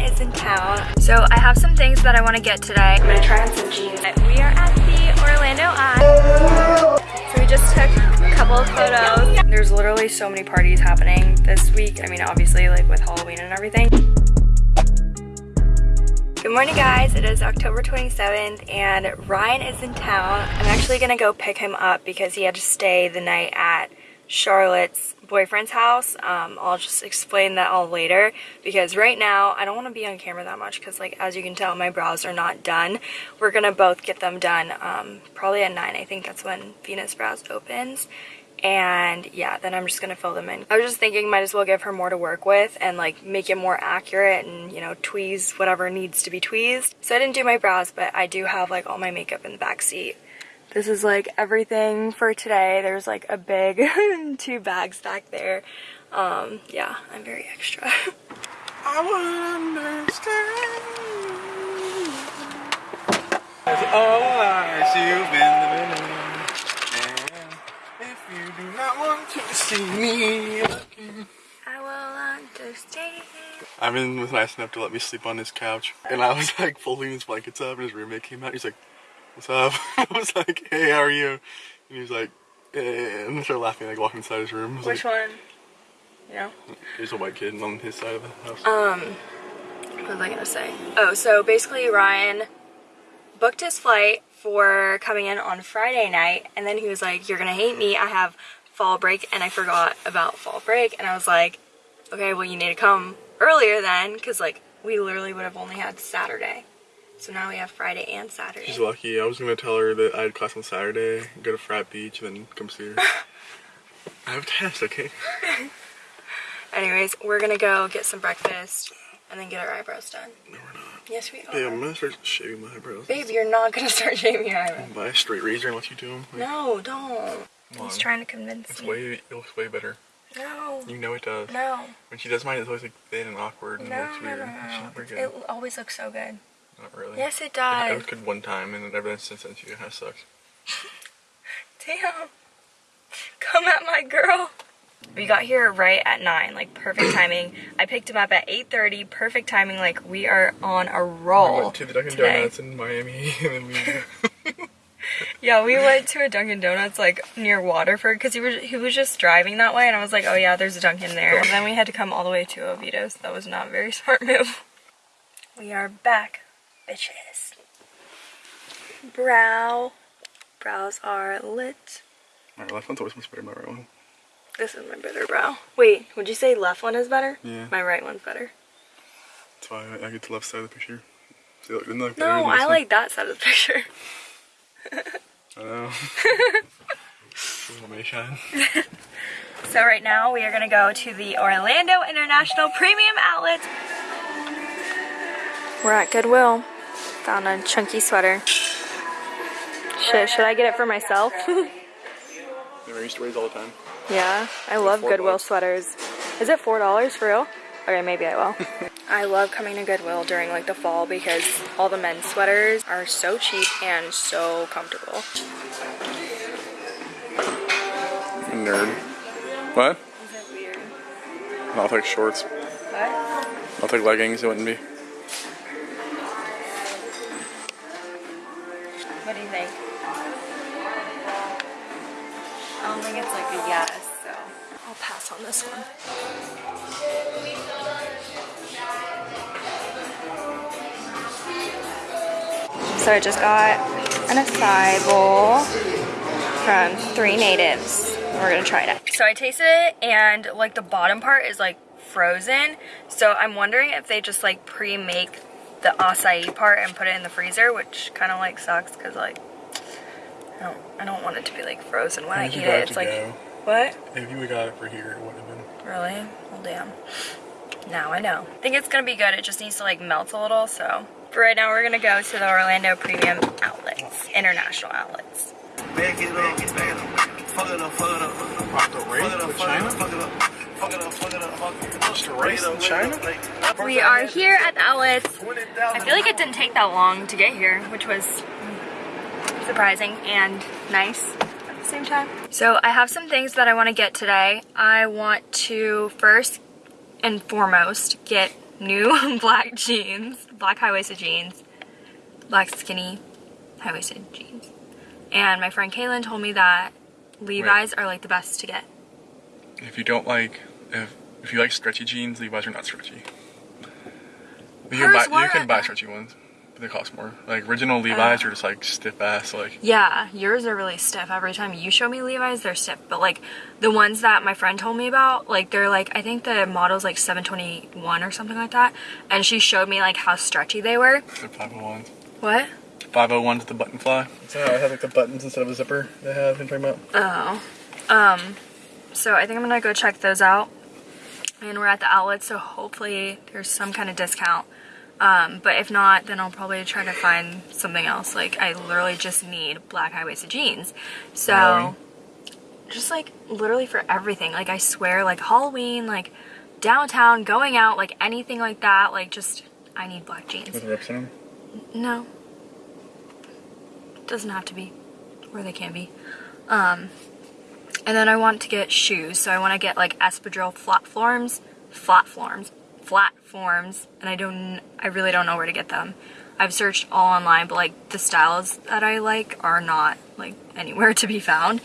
Is in town. So I have some things that I want to get today. I'm gonna try on some jeans. We are at the Orlando Eye. So we just took a couple of photos. There's literally so many parties happening this week. I mean, obviously like with Halloween and everything. Good morning guys, it is October 27th and Ryan is in town. I'm actually gonna go pick him up because he had to stay the night at Charlotte's boyfriend's house. Um, I'll just explain that all later because right now I don't want to be on camera that much because like as you can tell my brows are not done. We're gonna both get them done um, probably at 9. I think that's when Venus Brows opens and yeah then I'm just gonna fill them in. I was just thinking might as well give her more to work with and like make it more accurate and you know tweeze whatever needs to be tweezed. So I didn't do my brows but I do have like all my makeup in the back seat. This is like everything for today. There's like a big two bags back there. Um, yeah, I'm very extra. I would understand. All eyes you've been living if you do not want to see me looking, I will understand. Ivan was nice enough to let me sleep on his couch, and I was like folding his blankets up, and his roommate came out. He's like, what's up? I was like, hey, how are you? And he was like, eh, and I started laughing, like walking inside his room. Which like, one? You know? There's a white kid on his side of the house. Um, what was I gonna say? Oh, so basically Ryan booked his flight for coming in on Friday night, and then he was like, you're gonna hate me, I have fall break, and I forgot about fall break, and I was like, okay, well you need to come earlier then, because like, we literally would have only had Saturday. So now we have Friday and Saturday. She's lucky. I was going to tell her that I had class on Saturday, go to Frat Beach, and then come see her. I have a test, okay? Anyways, we're going to go get some breakfast and then get our eyebrows done. No, we're not. Yes, we are. Babe, I'm going to start shaving my eyebrows. Babe, you're not going to start shaving your eyebrows. Buy a straight razor and let you do them. Like, no, don't. He's trying to convince it's me. Way, it looks way better. No. You know it does. No. When she does mine, it's always like thin and awkward and No, looks no, weird. no, It's no. not very good. It always looks so good. Not really. Yes, it does. was good one time, and then ever since then, she kind of sucks. Damn. Come at my girl. We got here right at 9, like perfect timing. I picked him up at 8.30, perfect timing, like we are on a roll We went to the Dunkin' today. Donuts in Miami, and then we. Yeah, we went to a Dunkin' Donuts like near Waterford because he was he was just driving that way, and I was like, oh yeah, there's a Dunkin' there. And then we had to come all the way to Oviedo, so that was not a very smart move. We are back, bitches. Brow, brows are lit. My left one's always much better than my right one. This is my better brow. Wait, would you say left one is better? Yeah. My right one's better. That's why I, I get the left side of the picture. See, look, I No, than I one? like that side of the picture. I know. Shine. So right now we are gonna go to the Orlando International Premium Outlet. We're at Goodwill. Found a chunky sweater. Should, should I get it for myself? Yeah, I used to raise all the time. yeah, I love four Goodwill bucks. sweaters. Is it four dollars for real? Okay, maybe I will. I love coming to Goodwill during like the fall because all the men's sweaters are so cheap and so comfortable. Nerd. What? Is it weird? I'll take shorts. What? I'll take leggings, it wouldn't be. What do you think? I don't think it's like a yes, so I'll pass on this one. So I just got an acai bowl from Three Natives. We're gonna try it out. So I tasted it and like the bottom part is like frozen. So I'm wondering if they just like pre-make the acai part and put it in the freezer, which kind of like sucks because like I don't I don't want it to be like frozen when I eat it. it It's like go. what? If you would got it for here, it wouldn't have been. Really? Well, damn. Now I know. I think it's gonna be good. It just needs to like melt a little. So for right now, we're gonna go to the Orlando Premium Outlets, international outlets. Back it up, back it up. Fuck it up, fuck it up. Fuck the race Fuck it up, fuck it up, We are here at the outlets. I feel like it didn't take that long to get here, which was surprising and nice at the same time. So I have some things that I want to get today. I want to first and foremost get new black jeans, black high-waisted jeans, black skinny high-waisted jeans. And my friend Kaylin told me that Levi's are like the best to get. If you don't like, if, if you like stretchy jeans, Levi's are not stretchy. You can, buy, you can buy stretchy ones, but they cost more. Like original Levi's are just like stiff ass. Like Yeah, yours are really stiff. Every time you show me Levi's, they're stiff. But like the ones that my friend told me about, like they're like I think the model's like 721 or something like that. And she showed me like how stretchy they were. they're 501s. What? 501s with the button fly. So I have like the buttons instead of a zipper. They have. You talking about? Oh. Um, so I think I'm gonna go check those out. And we're at the outlet, so hopefully there's some kind of discount. Um, but if not, then I'll probably try to find something else. Like I literally just need black high-waisted jeans. So Halloween? just like literally for everything. Like I swear, like Halloween, like downtown, going out, like anything like that, like just I need black jeans. With rips in them. No. Doesn't have to be. Or they can be. Um, and then I want to get shoes. So I want to get like espadrille flat forms. Flat forms. Flat forms. And I don't, I really don't know where to get them. I've searched all online, but like the styles that I like are not like anywhere to be found.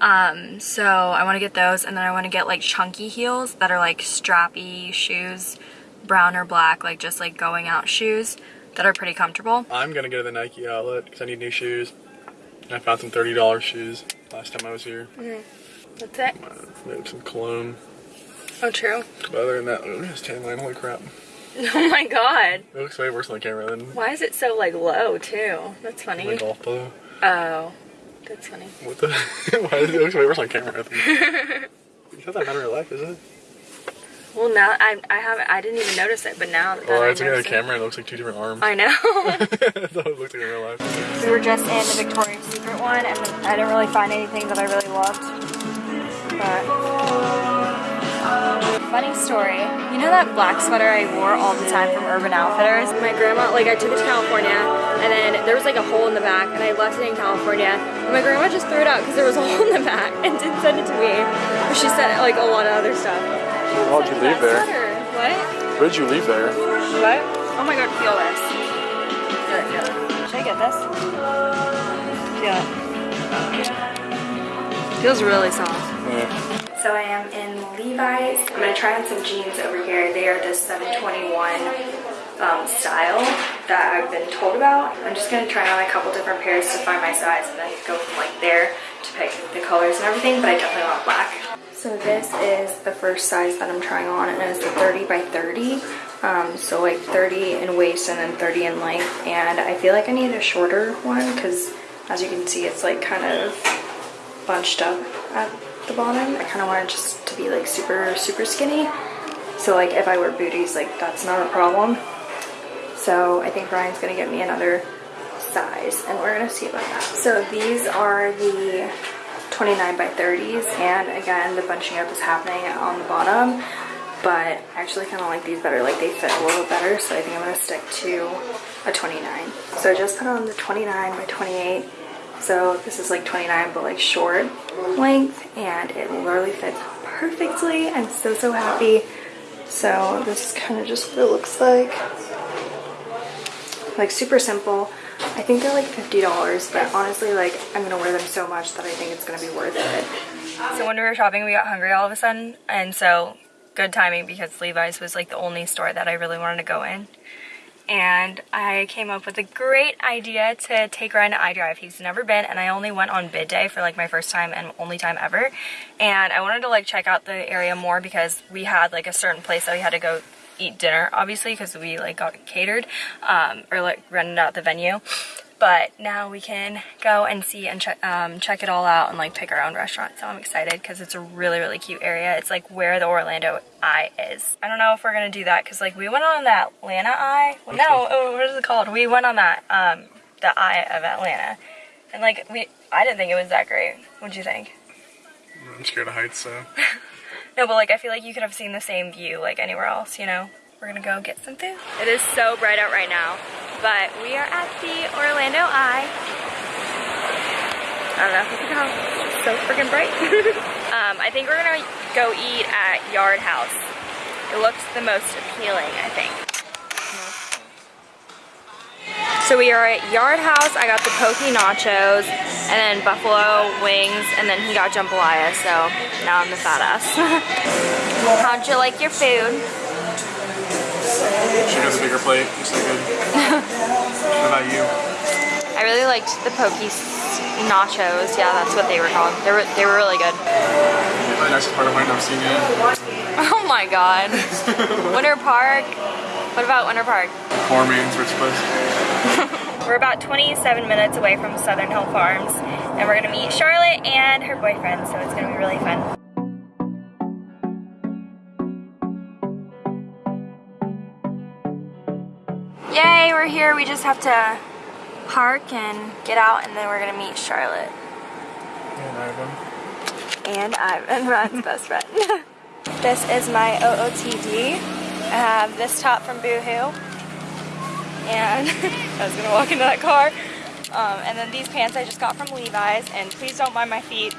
Um, so I want to get those and then I want to get like chunky heels that are like strappy shoes, brown or black, like just like going out shoes that are pretty comfortable. I'm gonna go to the Nike outlet because I need new shoes. I found some $30 shoes last time I was here. That's it. Uh, maybe some cologne. Oh, true. But other than that, look at this tan line. Holy crap. Oh my god. It looks way worse on the camera than Why is it so like low too? That's funny. golf polo. Oh, that's funny. What the? Why does it look way worse on camera? It's not that matter of life, is it? Well, now I I haven't I didn't even notice it, but now that Well, I I took it on the notice it- camera it looks like two different arms. I know. That's how it looks like in real life. we were just in the Victoria's One, and I didn't really find anything that I really loved. But funny story, you know that black sweater I wore all the time from Urban Outfitters? My grandma, like I took it to California, and then there was like a hole in the back, and I left it in California. And my grandma just threw it out because there was a hole in the back, and didn't send it to me. But she sent like a lot of other stuff. Why would you leave there? sweater. What? Where did you leave there? What? Oh my god, feel this. Feel it, feel it. Should I get this? Feel it. Feels really soft. Yeah. So I am in Levi's. I'm gonna try on some jeans over here. They are the 721 um, style that I've been told about. I'm just gonna try on a couple different pairs to find my size and then go from like there to pick the colors and everything, but I definitely want black. So this is the first size that I'm trying on and it's a 30 by 30. Um, so like 30 in waist and then 30 in length. And I feel like I need a shorter one because as you can see, it's like kind of bunched up at the bottom. I kind of want it just to be like super, super skinny. So like if I wear booties, like that's not a problem. So I think Ryan's gonna get me another size and we're gonna see about that. So these are the 29 by 30s and again the bunching up is happening on the bottom but I actually kind of like these better. Like they fit a little better so I think I'm gonna stick to a 29 so I just put on the 29 by 28 so this is like 29 but like short length and it literally fits perfectly. I'm so so happy. So this is kind of just what it looks like. Like super simple. I think they're like $50 but honestly like I'm gonna wear them so much that I think it's gonna be worth it. So when we were shopping we got hungry all of a sudden and so good timing because Levi's was like the only store that I really wanted to go in and I came up with a great idea to take Ryan to I-Drive. He's never been and I only went on bid day for like my first time and only time ever. And I wanted to like check out the area more because we had like a certain place that we had to go eat dinner obviously because we like got catered um, or like rented out the venue. But now we can go and see and check um, check it all out and like pick our own restaurant. So I'm excited because it's a really really cute area. It's like where the Orlando Eye is. I don't know if we're gonna do that because like we went on that Atlanta Eye. No, oh, what is it called? We went on that um, the Eye of Atlanta, and like we I didn't think it was that great. What'd you think? I'm scared of heights, so. No, but like I feel like you could have seen the same view like anywhere else, you know? We're gonna go get some food. It is so bright out right now, but we are at the Orlando Eye. I don't know if you can tell, it's so freaking bright. um, I think we're gonna go eat at Yard House. It looks the most appealing, I think. So we are at Yard House. I got the poke nachos and then buffalo wings and then he got jambalaya. So now I'm the fat ass. How'd you like your food? She got the bigger plate. It's so good. what about you? I really liked the poke Nachos. Yeah, that's what they were called. They were, they were really good. The nicest part of mine I've seen. Oh my god. Winter Park. What about Winter Park? Poor man's rich place. We're about 27 minutes away from Southern Hill Farms and we're gonna meet Charlotte and her boyfriend, so it's gonna be really fun. Yay, we're here. We just have to park and get out and then we're gonna meet Charlotte. And Ivan. And Ivan, Ryan's best friend. this is my OOTD. I have this top from Boohoo. And I was gonna walk into that car. Um, and then these pants I just got from Levi's. And please don't mind my feet.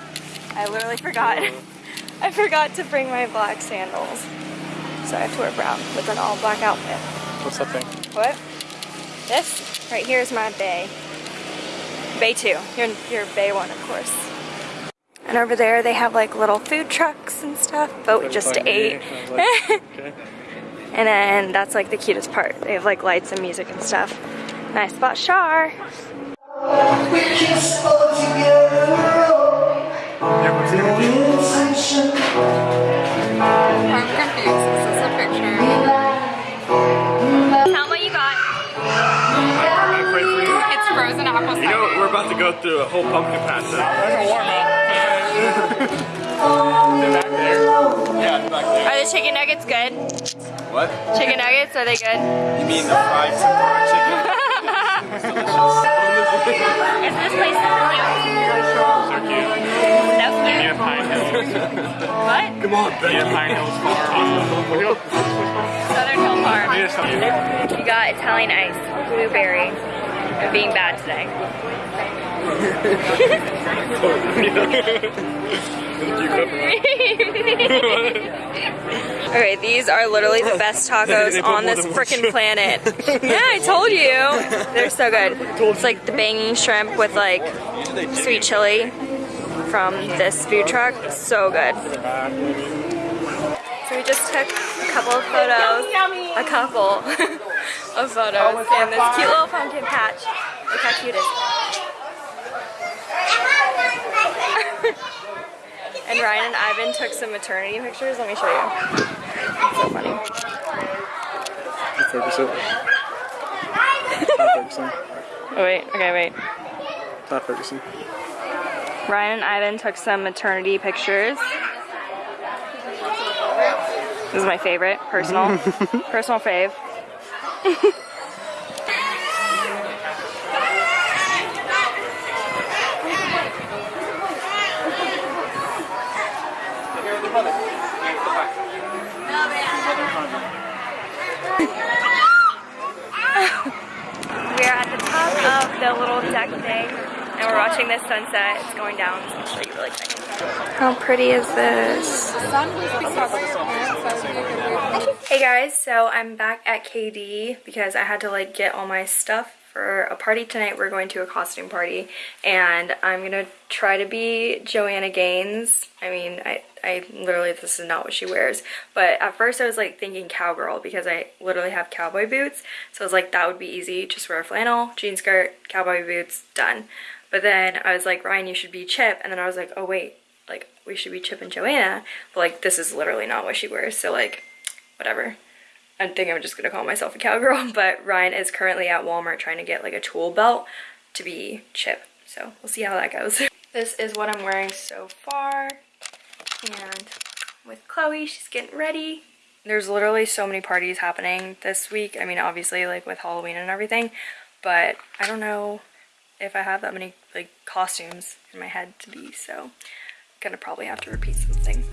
I literally forgot. I forgot to bring my black sandals. So I have to wear brown with an all black outfit. What's that thing? What? This right here is my bay. Bay 2. Your, your bay 1, of course. And over there they have like little food trucks and stuff, but we just ate. okay. And then that's like the cutest part. They have like lights and music and stuff. Nice spot, Char. I'm confused. Is a picture? Frozen apple You know, cider. we're about to go through a whole pumpkin patch. So we're warm up. They're back there. Yeah, it's back there. Are the chicken nuggets good? What? Chicken nuggets, are they good? You mean the fried tempura chicken? Is this place so cute? So cute. So cute. Near Pine Hills. What? Come on, Near Pine Hills Farm. Southern Hill Farm. You got Italian ice, blueberry, and being bad today. okay, these are literally the best tacos on this freaking planet. yeah, I told you. They're so good. It's like the banging shrimp with like sweet chili from this food truck. So good. So we just took a couple of photos, a couple of photos in this cute little pumpkin patch. Look how cute and Ryan and Ivan took some maternity pictures. Let me show you. It's so funny. Focus it. Not focusing. Oh wait, okay, wait. Not focusing. Ryan and Ivan took some maternity pictures. This is my favorite, personal, personal fave. We're at the top of the little deck thing and we're watching this sunset. It's going down, so I'll show you really quick. How pretty is this? The sun was because of your parents. That would be a good way. Hey guys, so I'm back at KD because I had to like get all my stuff for a party tonight. We're going to a costume party and I'm gonna try to be Joanna Gaines. I mean, I, I literally, this is not what she wears, but at first I was like thinking cowgirl because I literally have cowboy boots. So I was like, that would be easy. Just wear a flannel, jean skirt, cowboy boots, done. But then I was like, Ryan, you should be Chip. And then I was like, oh wait, like we should be Chip and Joanna. But like, this is literally not what she wears. So like, whatever. I think I'm just gonna call myself a cowgirl, but Ryan is currently at Walmart trying to get like a tool belt to be Chip. So we'll see how that goes. This is what I'm wearing so far. And with Chloe, she's getting ready. There's literally so many parties happening this week. I mean, obviously like with Halloween and everything, but I don't know if I have that many like costumes in my head to be, so I'm gonna probably have to repeat something.